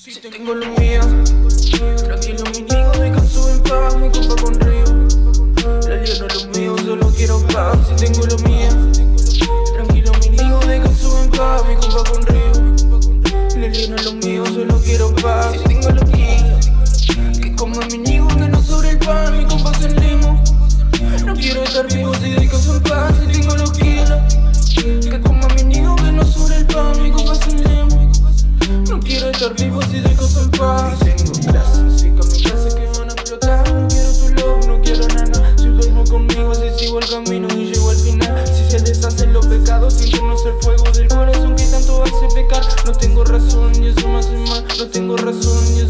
Si tengo lo mío, tranquilo mi niño, descanso en paz, mi compa con río. La no es lo mío, solo quiero paz. Si tengo lo mío, tranquilo mi niño, descanso en paz, mi compa con río. La no es lo mío, solo quiero paz. Si tengo lo mío, que como mi niño, que no sobre el pan, mi compa se limo. No quiero estar vivo si descanso en paz, si tengo los. Que Vivo si descanso en paz. Y tengo brazos y que van a explotar. No quiero tu love, no quiero nada. Si duermo conmigo, si sigo el camino y llego al final. Si se deshacen los pecados, internos el fuego del corazón que tanto hace pecar. No tengo razón y eso me hace mal. No tengo razón y eso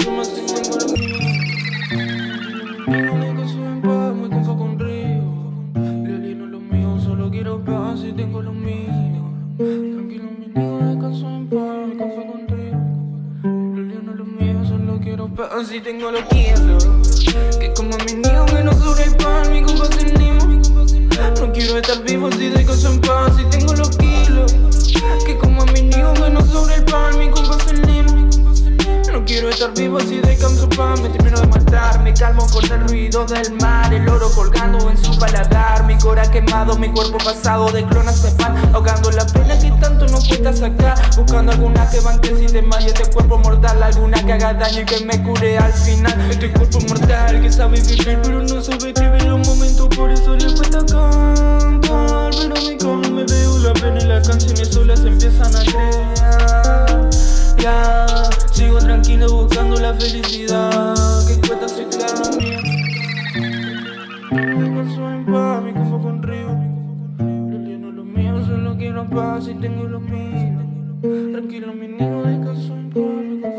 y tengo lo quiero. Que como mi niño que no sobre el pan, mi compa se. No quiero estar vivo si descanso en paz y tengo los kilos. Que como mi niño que no sobre el pan, mi compa se. No quiero estar vivo si descanso paz, me termino de matar. Me calmo con el ruido del mar, el oro colgando en su paladar. Mi cora quemado, mi cuerpo pasado de clonas se van ahogando la Buscando alguna que banque el sistema y este cuerpo mortal. Alguna que haga daño y que me cure al final. Este cuerpo mortal que sabe vivir, pero no sabe escribir los momentos. Por eso le cuesta cantar. Pero mi cama me veo la pena y las canciones solas empiezan a crear. Ya, sigo tranquilo buscando la felicidad Que cuesta Descanso en paz, y tengo lo En paz, mi compa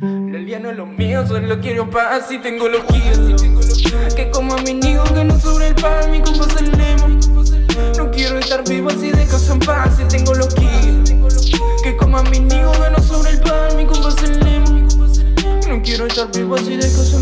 con Lili no es lo mío, solo quiero paz y tengo los kilos Que como a mi niño que no sobre el pan, mi compa se No quiero estar vivo así descanso en paz y tengo los kilos que como a mi niño que no sobre el pan, mi compa se No quiero estar vivo así descanso en paz